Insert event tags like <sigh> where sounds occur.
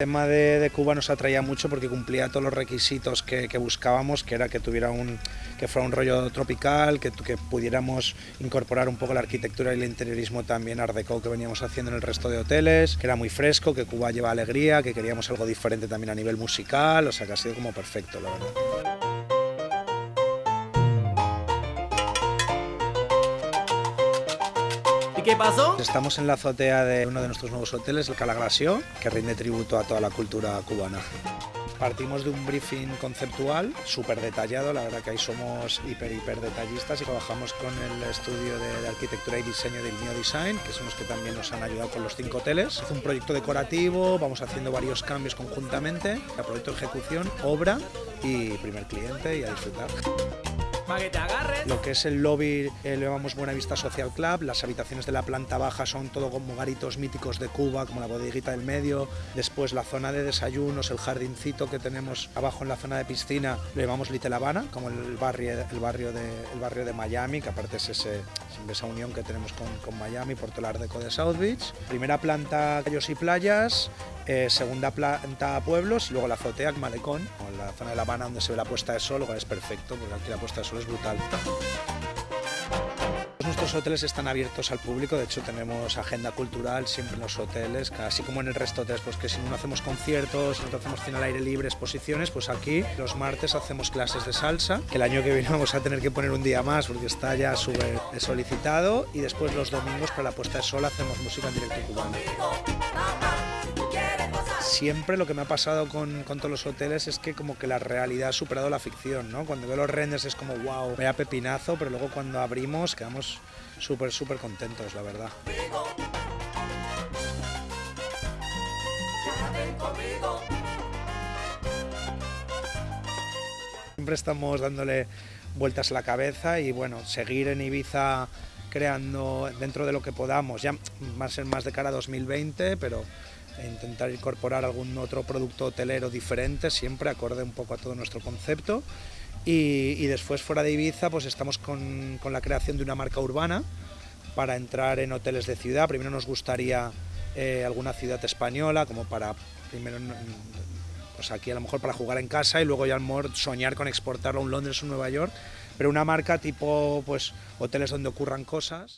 El tema de, Cuba nos atraía mucho porque cumplía todos los requisitos que, que buscábamos, que era que tuviera un, que fuera un rollo tropical, que, que pudiéramos incorporar un poco la arquitectura y el interiorismo también art deco que veníamos haciendo en el resto de hoteles, que era muy fresco, que Cuba lleva alegría, que queríamos algo diferente también a nivel musical, o sea que ha sido como perfecto, la verdad. ¿Y qué pasó? Estamos en la azotea de uno de nuestros nuevos hoteles, el Calagrasio, que rinde tributo a toda la cultura cubana. Partimos de un briefing conceptual súper detallado, la verdad que ahí somos hiper, hiper detallistas y trabajamos con el estudio de, arquitectura y diseño del Neo Design, que son los que también nos han ayudado con los cinco hoteles. Es un proyecto decorativo, vamos haciendo varios cambios conjuntamente, el proyecto de ejecución, obra y primer cliente y a disfrutar. Para que te. Lo que es el lobby eh, llamamos Buenavista Social Club, las habitaciones de la planta baja son todo como garitos míticos de Cuba, como la bodeguita del medio, después la zona de desayunos, el jardincito que tenemos abajo en la zona de piscina, lo llamamos Little Habana, como el barrio, el barrio, de, el barrio de Miami, que aparte es esa unión que tenemos con, con Miami por todo el Art Deco de South Beach. Primera planta callos y playas, eh, segunda planta pueblos luego la azotea, malecón, o la zona de La Habana donde se ve la puesta de sol, es perfecto, porque aquí la puesta de sol es brutal. Nuestros hoteles están abiertos al público, de hecho tenemos agenda cultural siempre en los hoteles, así como en el resto de hoteles, pues que si no hacemos conciertos, no hacemos cine al aire libre, exposiciones, pues aquí los martes hacemos clases de salsa, que el año que viene <laughs> vamos a tener que poner un día más porque está ya súper solicitado, y después los domingos para la puesta de sol hacemos música en directo cubano. Siempre lo que me ha pasado con, todos los hoteles es que como que la realidad ha superado la ficción, ¿no? Cuando veo los renders es como, wow, vaya pepinazo, pero luego cuando abrimos quedamos súper, súper contentos, la verdad. Siempre estamos dándole vueltas a la cabeza y bueno, seguir en Ibiza creando dentro de lo que podamos, ya va a ser más de cara a 2020, pero intentar incorporar algún otro producto hotelero diferente, siempre acorde un poco a todo nuestro concepto. Y, después fuera de Ibiza, pues estamos con, con, la creación de una marca urbana para entrar en hoteles de ciudad. Primero nos gustaría eh, alguna ciudad española, como para primero pues aquí a lo mejor para jugar en casa y luego ya a lo mejor soñar con exportarlo a un Londres o Nueva York, pero una marca tipo pues hoteles donde ocurran cosas.